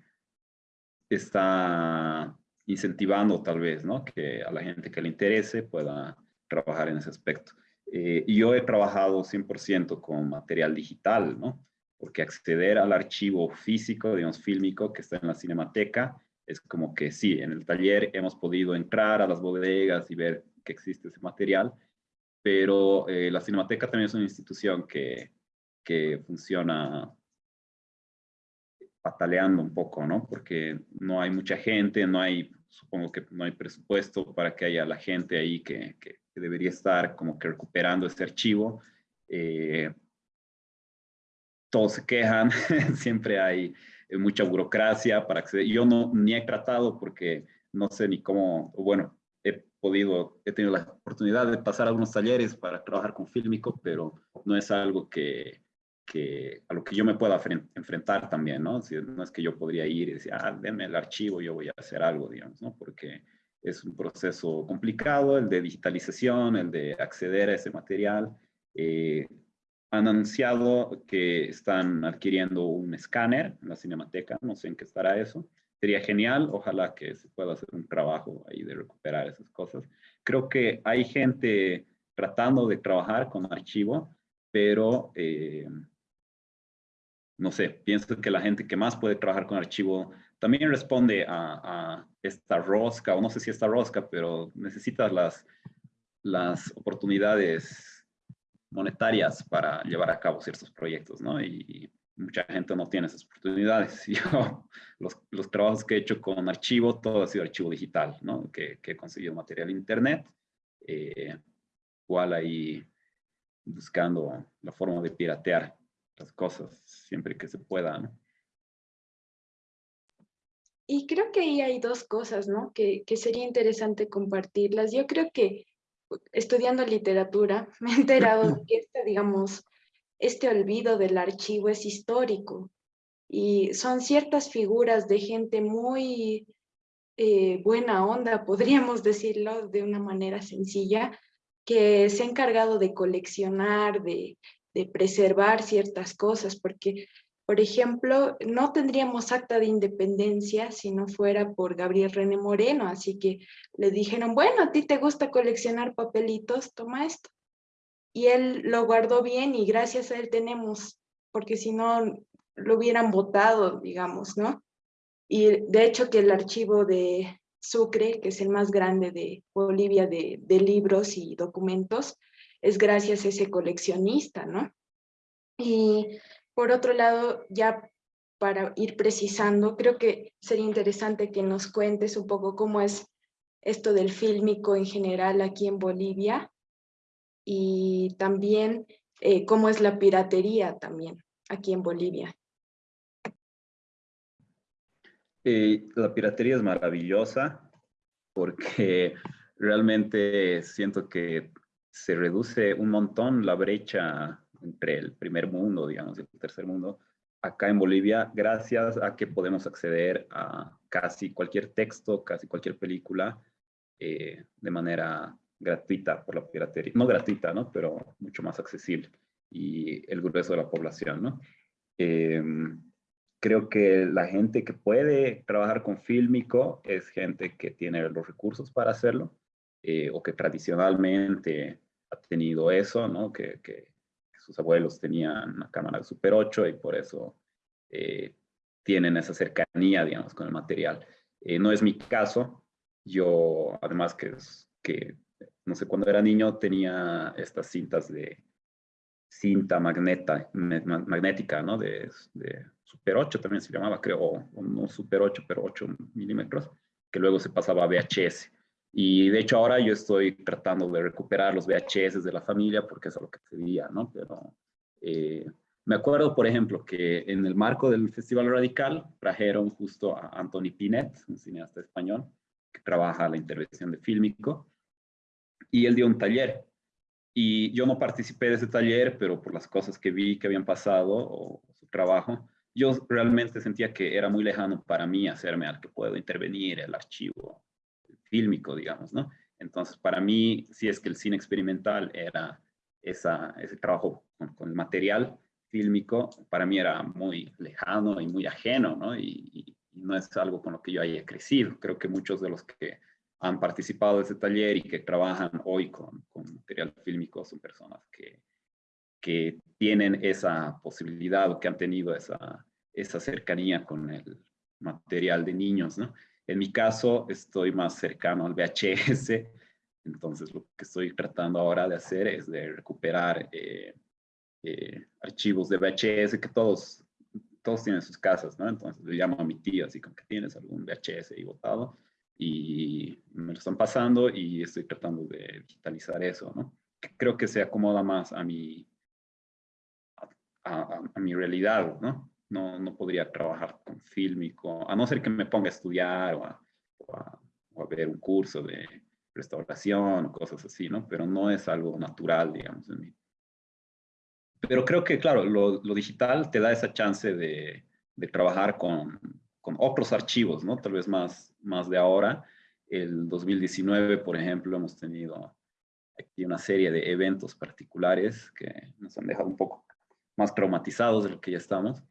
está incentivando tal vez, ¿no? Que a la gente que le interese pueda trabajar en ese aspecto. Eh, y yo he trabajado 100% con material digital, ¿no? Porque acceder al archivo físico, digamos, fílmico que está en la cinemateca, es como que sí, en el taller hemos podido entrar a las bodegas y ver que existe ese material, pero eh, la Cinemateca también es una institución que, que funciona pataleando un poco, ¿no? Porque no hay mucha gente, no hay, supongo que no hay presupuesto para que haya la gente ahí que, que, debería estar como que recuperando ese archivo. Eh, todos se quejan, siempre hay mucha burocracia para acceder. Yo no ni he tratado porque no sé ni cómo, bueno, podido, he tenido la oportunidad de pasar algunos talleres para trabajar con Fílmico, pero no es algo que, que a lo que yo me pueda enfrentar también, ¿no? Si, no es que yo podría ir y decir, ah, denme el archivo, yo voy a hacer algo, digamos, ¿no? Porque es un proceso complicado, el de digitalización, el de acceder a ese material. Eh, han anunciado que están adquiriendo un escáner en la Cinemateca, no sé en qué estará eso sería genial. Ojalá que se pueda hacer un trabajo ahí de recuperar esas cosas. Creo que hay gente tratando de trabajar con archivo, pero eh, no sé, pienso que la gente que más puede trabajar con archivo también responde a, esta rosca, o no sé si esta rosca, pero necesitas las, las oportunidades monetarias para llevar a cabo ciertos proyectos, ¿no? Y, mucha gente no tiene esas oportunidades. Yo, los, los, trabajos que he hecho con archivo, todo ha sido archivo digital, ¿no? Que, que he conseguido material en internet, eh, igual ahí buscando la forma de piratear las cosas siempre que se pueda, ¿no? Y creo que ahí hay dos cosas, ¿no? Que, que sería interesante compartirlas. Yo creo que estudiando literatura me he enterado de que esta, digamos, este olvido del archivo es histórico. Y son ciertas figuras de gente muy eh, buena onda, podríamos decirlo de una manera sencilla, que se ha encargado de coleccionar, de, preservar ciertas cosas, porque, Por ejemplo, no tendríamos acta de independencia si no fuera por Gabriel René Moreno, así que le dijeron, bueno, a ti te gusta coleccionar papelitos, toma esto. Y él lo guardó bien y gracias a él tenemos, porque si no lo hubieran votado, digamos, ¿no? Y de hecho que el archivo de Sucre, que es el más grande de Bolivia de, de libros y documentos, es gracias a ese coleccionista, ¿no? Y por otro lado, ya para ir precisando, creo que sería interesante que nos cuentes un poco cómo es esto del fílmico en general aquí en Bolivia y también eh, cómo es la piratería también aquí en Bolivia. Eh, la piratería es maravillosa porque realmente siento que se reduce un montón la brecha entre el primer mundo, digamos, y el tercer mundo, acá en Bolivia, gracias a que podemos acceder a casi cualquier texto, casi cualquier película, eh, de manera gratuita por la piratería. No gratuita, ¿no? Pero mucho más accesible. Y el grueso de la población, ¿no? Em, creo que la gente que puede trabajar con fílmico es gente que tiene los recursos para hacerlo eh, o que tradicionalmente ha tenido eso, ¿no? Que, sus abuelos tenían una cámara de Super 8 y por eso eh, tienen esa cercanía, digamos, con el material. Eh, no es mi caso. Yo, además que, que, no sé, cuando era niño tenía estas cintas de cinta magneta, magnética, ¿no? De, de Super 8 también se llamaba, creo, o no Super 8, pero 8 milímetros, que luego se pasaba a VHS. Y de hecho ahora yo estoy tratando de recuperar los VHS de la familia porque es a lo que pedía, ¿no? Pero eh, me acuerdo, por ejemplo, que en el marco del Festival Radical trajeron justo a Anthony Pinet, un cineasta español, que trabaja la intervención de fílmico, y él dio un taller. Y yo no participé de ese taller, pero por las cosas que vi que habían pasado o su trabajo, yo realmente sentía que era muy lejano para mí hacerme al que puedo intervenir el archivo fílmico, digamos, ¿no? Entonces, para mí, si es que el cine experimental era esa, ese trabajo con, el material fílmico, para mí era muy lejano y muy ajeno, ¿no? Y, no es algo con lo que yo haya crecido. Creo que muchos de los que han participado de ese taller y que trabajan hoy con, con material fílmico son personas que, que tienen esa posibilidad o que han tenido esa, esa cercanía con el material de niños, ¿no? En mi caso, estoy más cercano al VHS, entonces lo que estoy tratando ahora de hacer es de recuperar eh, eh, archivos de VHS que todos, todos tienen sus casas, ¿no? Entonces le llamo a mi tío, así como que tienes algún VHS ahí botado, y me lo están pasando y estoy tratando de digitalizar eso, ¿no? Creo que se acomoda más a mi, a, a mi realidad, ¿no? No, no podría trabajar con fílmico, a no ser que me ponga a estudiar o a, o a, ver un curso de restauración o cosas así, ¿no? Pero no es algo natural, digamos, en mí. Pero creo que, claro, lo, lo digital te da esa chance de, de trabajar con, con, otros archivos, ¿no? Tal vez más, más de ahora. El 2019, por ejemplo, hemos tenido aquí una serie de eventos particulares que nos han dejado un poco más traumatizados de lo que ya estamos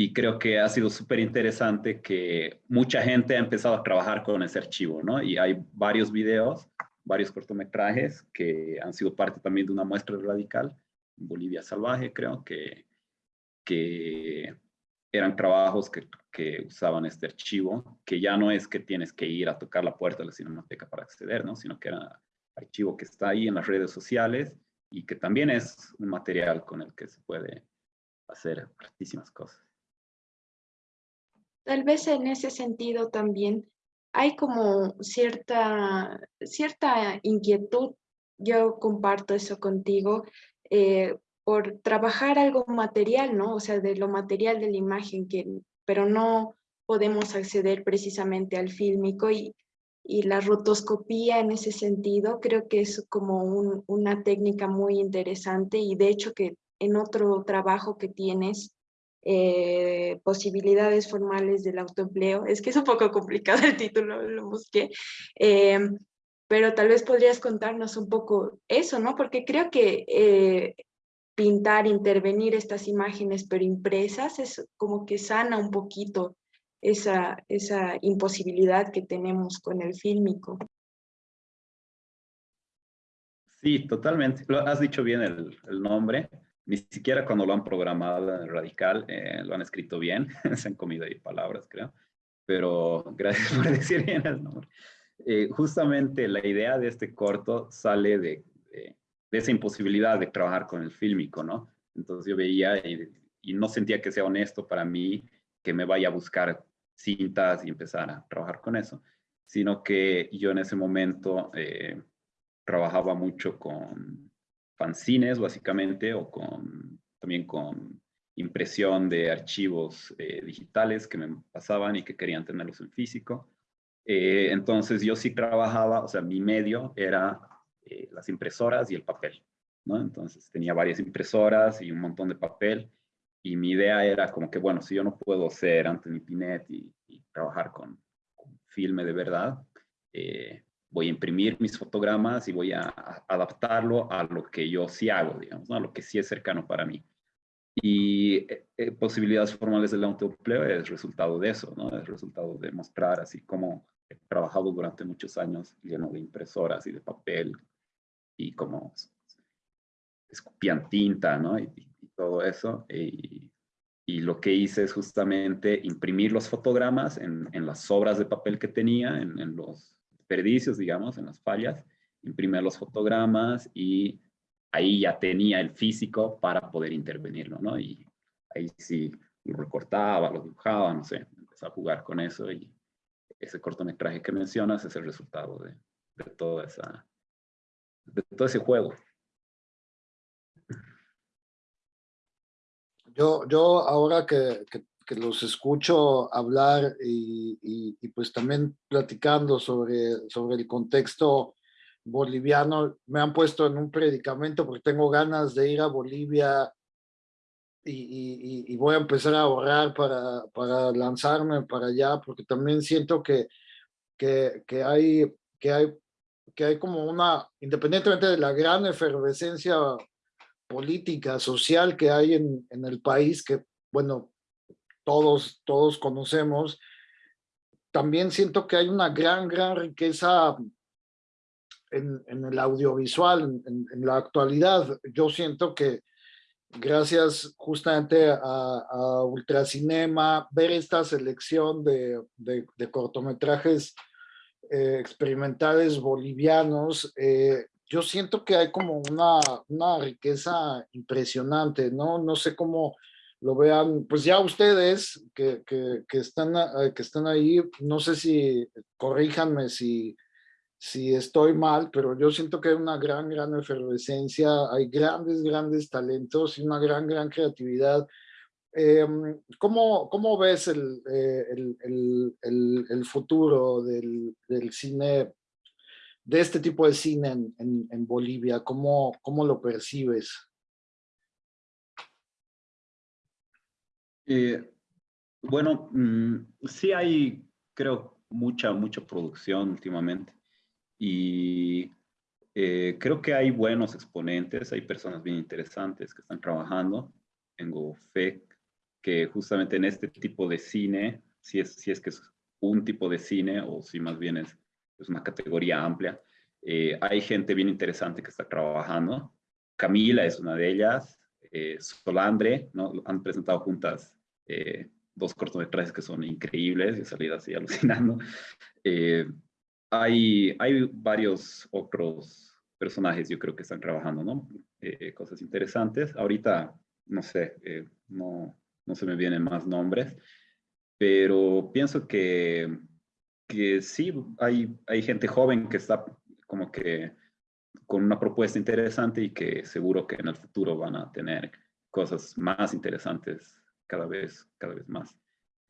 y creo que ha sido súper interesante que mucha gente ha empezado a trabajar con ese archivo, ¿no? Y hay varios videos, varios cortometrajes que han sido parte también de una muestra radical, Bolivia Salvaje, creo, que, que eran trabajos que, que, usaban este archivo, que ya no es que tienes que ir a tocar la puerta de la cinemateca para acceder, ¿no? Sino que era archivo que está ahí en las redes sociales y que también es un material con el que se puede hacer muchísimas cosas. Tal vez en ese sentido también hay como cierta, cierta inquietud, yo comparto eso contigo, eh, por trabajar algo material, ¿no? O sea, de lo material de la imagen, que, pero no podemos acceder precisamente al fílmico y, y la rotoscopía en ese sentido creo que es como una técnica muy interesante y de hecho que en otro trabajo que tienes eh, posibilidades formales del autoempleo. Es que es un poco complicado el título, lo busqué. Em, pero tal vez podrías contarnos un poco eso, ¿no? Porque creo que eh, pintar, intervenir estas imágenes, pero impresas, es como que sana un poquito esa, esa imposibilidad que tenemos con el fílmico. Sí, totalmente. Lo, has dicho bien el, el, nombre. Ni siquiera cuando lo han programado en Radical eh, lo han escrito bien. Se han comido ahí palabras, creo. Pero gracias por decir bien el nombre. Eh, justamente la idea de este corto sale de, de, de, esa imposibilidad de trabajar con el fílmico, ¿no? Entonces yo veía y, y no sentía que sea honesto para mí que me vaya a buscar cintas y empezar a trabajar con eso, sino que yo en ese momento eh, trabajaba mucho con fanzines, básicamente, o con, también con impresión de archivos eh, digitales que me pasaban y que querían tenerlos en físico. Eh, entonces yo sí trabajaba, o sea, mi medio era eh, las impresoras y el papel, ¿no? Entonces tenía varias impresoras y un montón de papel y mi idea era como que, bueno, si yo no puedo ser Anthony Pinet y, trabajar con, con, filme de verdad, voy a imprimir mis fotogramas y voy a, adaptarlo a lo que yo sí hago, digamos, ¿no? a lo que sí es cercano para mí. Y eh, eh posibilidades formales del autoempleo es resultado de eso, ¿no? Es resultado de mostrar así como he trabajado durante muchos años lleno de impresoras y de papel y como escupían tinta, ¿no? Y, y todo eso. Y, y, lo que hice es justamente imprimir los fotogramas en, en las sobras de papel que tenía, en, en los desperdicios, digamos, en las fallas, imprimir los fotogramas y ahí ya tenía el físico para poder intervenirlo, ¿no? Y ahí sí lo recortaba, lo dibujaba, no sé, empecé a jugar con eso y ese cortometraje que mencionas es el resultado de, de toda esa, de todo ese juego. Yo, yo ahora que, que, que los escucho hablar y, y, y, pues también platicando sobre, sobre el contexto boliviano, me han puesto en un predicamento porque tengo ganas de ir a Bolivia y, y voy a empezar a ahorrar para, para lanzarme para allá, porque también siento que, que, que, hay, que, hay, que hay como una, independientemente de la gran efervescencia política, social que hay en, en el país, que bueno, todos, todos conocemos, también siento que hay una gran, gran riqueza en, en el audiovisual, en, la actualidad. Yo siento que gracias justamente a, a Ultracinema, ver esta selección de, de, de cortometrajes eh, experimentales bolivianos, eh, yo siento que hay como una, una riqueza impresionante, ¿no? No sé cómo lo vean, pues ya ustedes que, que, que, están, que están ahí, no sé si, corríjanme si, si estoy mal, pero yo siento que hay una gran, gran efervescencia, hay grandes, grandes talentos y una gran, gran creatividad. Eh, ¿cómo, ¿cómo, ves el, eh, el, el, el futuro del, del, cine, de este tipo de cine en, en, en Bolivia? ¿Cómo, ¿Cómo, lo percibes? Eh, bueno, mmm, sí hay, creo, mucha, mucha producción últimamente y eh, creo que hay buenos exponentes, hay personas bien interesantes que están trabajando. Tengo fe que justamente en este tipo de cine, si es, si es que es un tipo de cine o si más bien es, es una categoría amplia, eh, hay gente bien interesante que está trabajando. Camila es una de ellas, eh, Solandre, ¿no? han presentado juntas eh, dos cortometrajes que son increíbles, y salida así alucinando. Eh, hay, hay varios otros personajes, yo creo que están trabajando, ¿no? Eh, cosas interesantes. Ahorita, no sé, eh, no, no se me vienen más nombres, pero pienso que, que sí, hay, hay gente joven que está como que con una propuesta interesante y que seguro que en el futuro van a tener cosas más interesantes cada vez, cada vez más.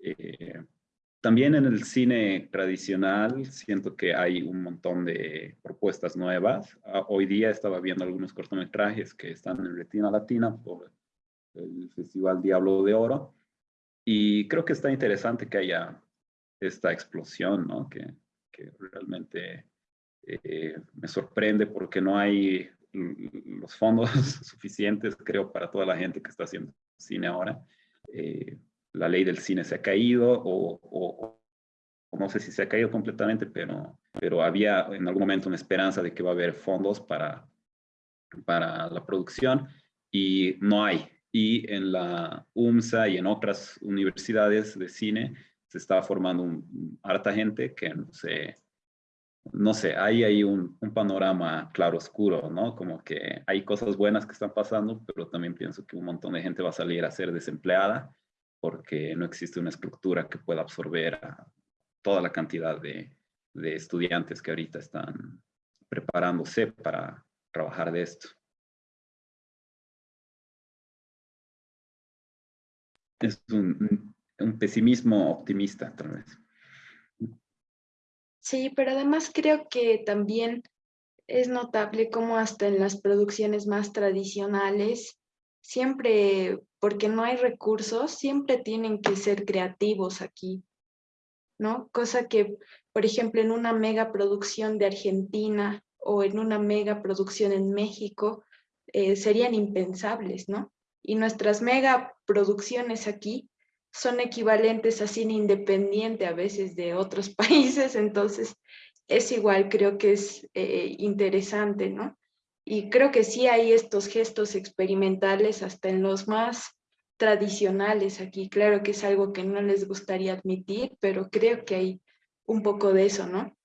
Eh, también en el cine tradicional siento que hay un montón de propuestas nuevas. Ah, hoy día estaba viendo algunos cortometrajes que están en Retina Latina por el Festival Diablo de Oro y creo que está interesante que haya esta explosión, ¿no? Que, que realmente eh, me sorprende porque no hay los fondos suficientes, creo, para toda la gente que está haciendo cine ahora. Eh, la ley del cine se ha caído o, no sé si se ha caído completamente, pero, pero había en algún momento una esperanza de que va a haber fondos para, para la producción y no hay. Y en la UMSA y en otras universidades de cine se está formando un, harta gente que no sé, sé, hay ahí un, panorama claro oscuro, ¿no? Como que hay cosas buenas que están pasando, pero también pienso que un montón de gente va a salir a ser desempleada porque no existe una estructura que pueda absorber a toda la cantidad de, estudiantes que ahorita están preparándose para trabajar de esto. Es un pesimismo optimista, tal vez. Sí, pero además creo que también es notable cómo hasta en las producciones más tradicionales siempre, porque no hay recursos, siempre tienen que ser creativos aquí, ¿no? Cosa que, por ejemplo, en una mega producción de Argentina o en una mega producción en México, eh, serían impensables, ¿no? Y nuestras mega producciones aquí son equivalentes a cine independiente a veces de otros países, entonces es igual, creo que es eh, interesante, ¿no? Y creo que sí hay estos gestos experimentales hasta en los más tradicionales aquí. Claro que es algo que no les gustaría admitir, pero creo que hay un poco de eso, ¿no?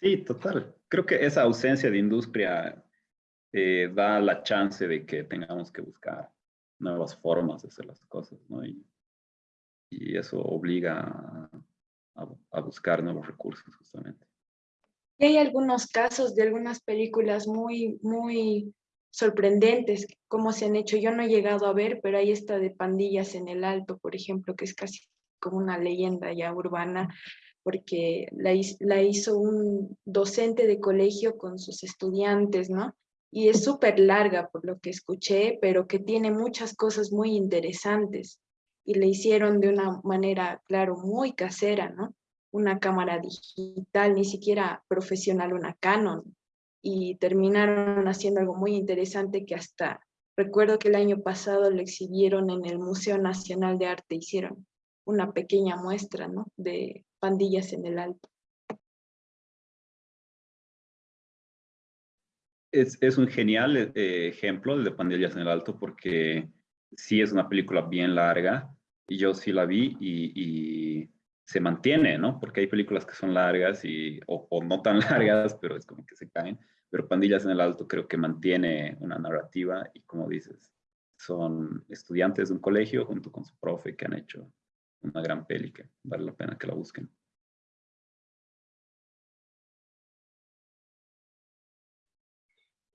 Sí, total. Creo que esa ausencia de industria eh, da la chance de que tengamos que buscar nuevas formas de hacer las cosas, ¿no? Y, eso obliga a buscar nuevos recursos, justamente hay algunos casos de algunas películas muy, muy sorprendentes, como se han hecho. Yo no he llegado a ver, pero hay esta de Pandillas en el Alto, por ejemplo, que es casi como una leyenda ya urbana, porque la, la hizo un docente de colegio con sus estudiantes, ¿no? Y es súper larga por lo que escuché, pero que tiene muchas cosas muy interesantes. Y le hicieron de una manera, claro, muy casera, ¿no? una cámara digital, ni siquiera profesional, una Canon, y terminaron haciendo algo muy interesante que hasta recuerdo que el año pasado lo exhibieron en el Museo Nacional de Arte, hicieron una pequeña muestra ¿no? de pandillas en el alto. Es, es un genial eh, ejemplo de Pandillas en el Alto porque sí es una película bien larga y yo sí la vi y se mantiene, ¿no? Porque hay películas que son largas y, o, no tan largas, pero es como que se caen. Pero Pandillas en el Alto creo que mantiene una narrativa y como dices, son estudiantes de un colegio junto con su profe que han hecho una gran peli que vale la pena que la busquen.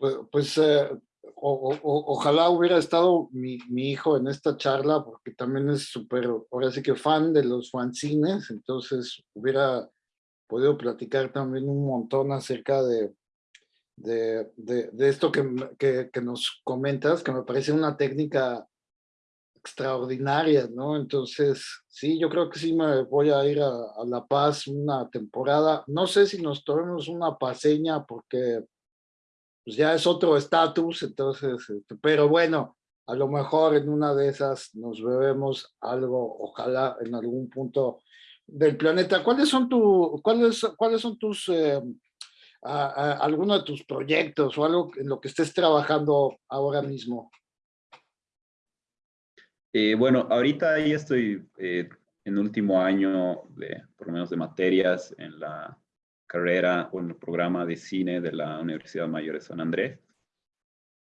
Pues, pues eh, ojalá hubiera estado mi, hijo en esta charla, porque también es súper, ahora sí que fan de los fanzines, entonces hubiera podido platicar también un montón acerca de, de, esto que, que, nos comentas, que me parece una técnica extraordinaria, ¿no? Entonces, sí, yo creo que sí me voy a ir a, a La Paz una temporada. No sé si nos tomemos una paseña porque pues ya es otro estatus, entonces, este, pero bueno, a lo mejor en una de esas nos bebemos algo, ojalá en algún punto del planeta. ¿Cuáles son, tu, cuáles, cuáles son tus, eh, algunos de tus proyectos o algo en lo que estés trabajando ahora mismo? Eh, bueno, ahorita ahí estoy eh, en último año, de, por lo menos de materias en la carrera o en el programa de cine de la Universidad Mayor de San Andrés.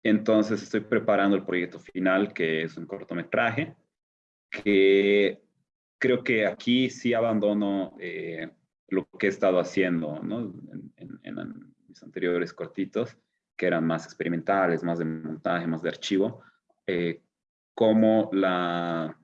Entonces estoy preparando el proyecto final, que es un cortometraje, que creo que aquí sí abandono eh, lo que he estado haciendo ¿no? en, mis anteriores cortitos, que eran más experimentales, más de montaje, más de archivo, eh, como la,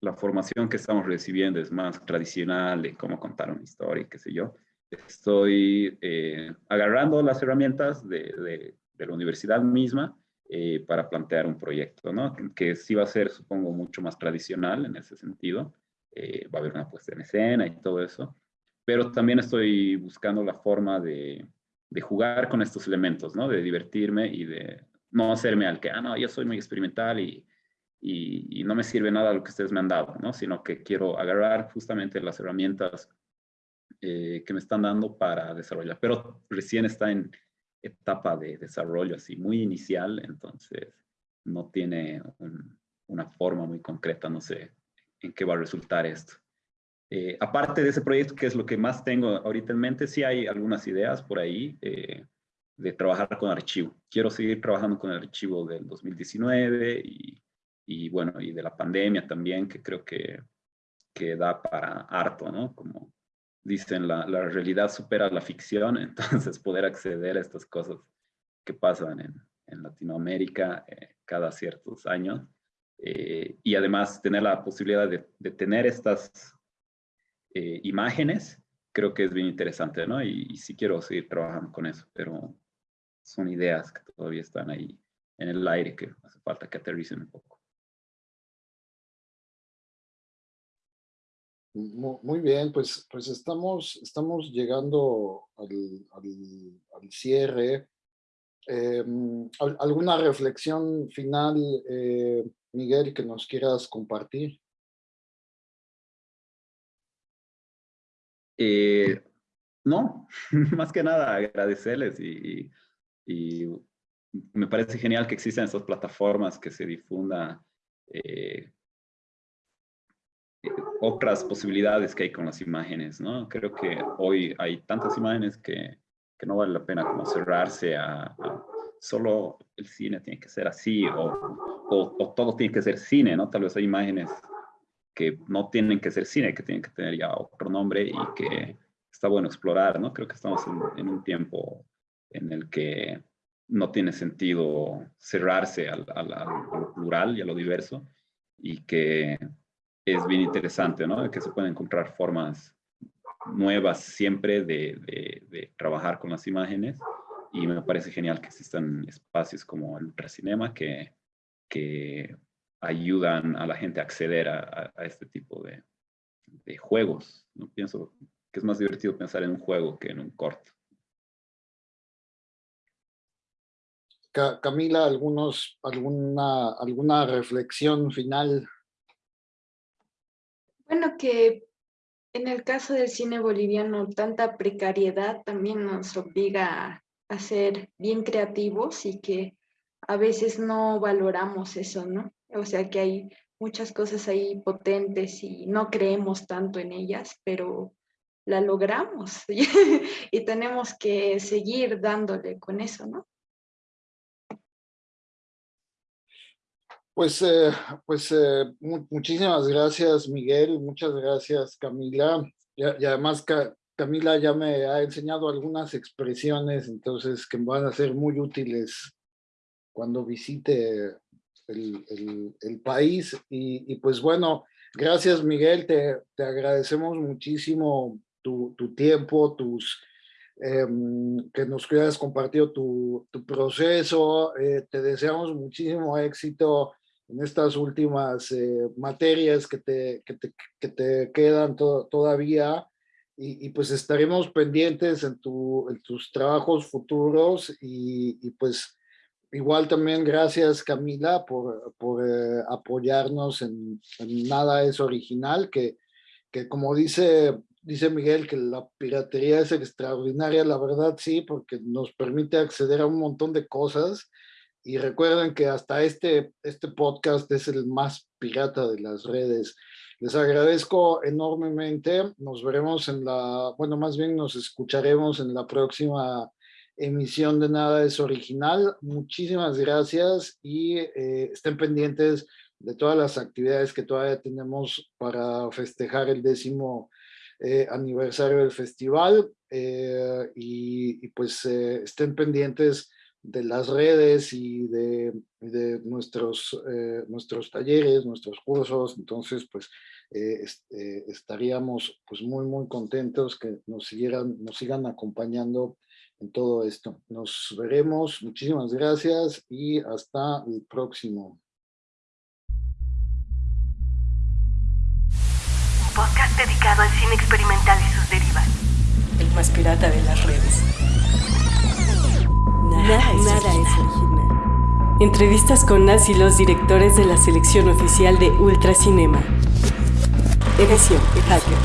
la formación que estamos recibiendo es más tradicional de cómo contar una historia, qué sé yo estoy eh, agarrando las herramientas de, la universidad misma eh, para plantear un proyecto, ¿no? Que sí va a ser, supongo, mucho más tradicional en ese sentido. Eh, va a haber una puesta en escena y todo eso. Pero también estoy buscando la forma de, de jugar con estos elementos, ¿no? De divertirme y de no hacerme al que, ah, no, yo soy muy experimental y, y, no me sirve nada lo que ustedes me han dado, ¿no? Sino que quiero agarrar justamente las herramientas eh, que me están dando para desarrollar. Pero recién está en etapa de desarrollo así muy inicial, entonces no tiene una forma muy concreta, no sé en qué va a resultar esto. Eh, aparte de ese proyecto, que es lo que más tengo ahorita en mente, sí hay algunas ideas por ahí eh, de trabajar con archivo. Quiero seguir trabajando con el archivo del 2019 y, y, bueno, y de la pandemia también, que creo que, que da para harto, ¿no? Como dicen, la, realidad supera la ficción, entonces poder acceder a estas cosas que pasan en, Latinoamérica eh, cada ciertos años. y además tener la posibilidad de, de tener estas eh, imágenes, creo que es bien interesante, ¿no? Y, sí quiero seguir trabajando con eso, pero son ideas que todavía están ahí en el aire que hace falta que aterricen un poco. Muy bien, pues, pues estamos, estamos llegando al, cierre. Em, ¿Alguna reflexión final, eh, Miguel, que nos quieras compartir? Eh, no, más que nada agradecerles y, me parece genial que existan estas plataformas que se difunda eh, otras posibilidades que hay con las imágenes, ¿no? Creo que hoy hay tantas imágenes que, no vale la pena como cerrarse a, solo el cine tiene que ser así o, o, todo tiene que ser cine, ¿no? Tal vez hay imágenes que no tienen que ser cine, que tienen que tener ya otro nombre y que está bueno explorar, ¿no? Creo que estamos en, un tiempo en el que no tiene sentido cerrarse al, al, lo plural y a lo diverso y que es bien interesante, ¿no? Que se pueden encontrar formas nuevas siempre de, de, de, trabajar con las imágenes y me parece genial que existan espacios como el ultracinema que, que ayudan a la gente a acceder a, este tipo de, juegos. ¿no? Pienso que es más divertido pensar en un juego que en un corto. Camila, algunos, alguna, alguna reflexión final. Bueno, que en el caso del cine boliviano, tanta precariedad también nos obliga a ser bien creativos y que a veces no valoramos eso, ¿no? O sea que hay muchas cosas ahí potentes y no creemos tanto en ellas, pero la logramos y tenemos que seguir dándole con eso, ¿no? Pues, eh, pues eh, muchísimas gracias, Miguel. Muchas gracias, Camila. Y, además, Camila ya me ha enseñado algunas expresiones, entonces, que van a ser muy útiles cuando visite el, país. Y, pues bueno, gracias Miguel, te, te agradecemos muchísimo tu, tu tiempo, tus, em, que nos hayas compartido tu, tu proceso. Eh, te deseamos muchísimo éxito en estas últimas eh, materias que te, que te, que te quedan todavía. Y, pues estaremos pendientes en, tu, en tus trabajos futuros y, pues Igual también gracias Camila por, por eh, apoyarnos en, Nada es Original, que, que como dice, dice Miguel, que la piratería es extraordinaria, la verdad sí, porque nos permite acceder a un montón de cosas. Y recuerden que hasta este, este podcast es el más pirata de las redes. Les agradezco enormemente. Nos veremos en la, bueno, más bien nos escucharemos en la próxima emisión de Nada es Original. Muchísimas gracias y eh, estén pendientes de todas las actividades que todavía tenemos para festejar el décimo eh, aniversario del festival eh, y, pues estén pendientes de las redes y de, de nuestros, nuestros talleres, nuestros cursos, entonces pues estaríamos pues muy muy contentos que nos, siguieran, nos sigan acompañando en todo esto. Nos veremos, muchísimas gracias y hasta el próximo. Un podcast dedicado al cine experimental y sus derivas. más pirata de las redes. Nada, es, original. Entrevistas con Nas y los directores de la selección oficial de Ultracinema. Edición Hacker.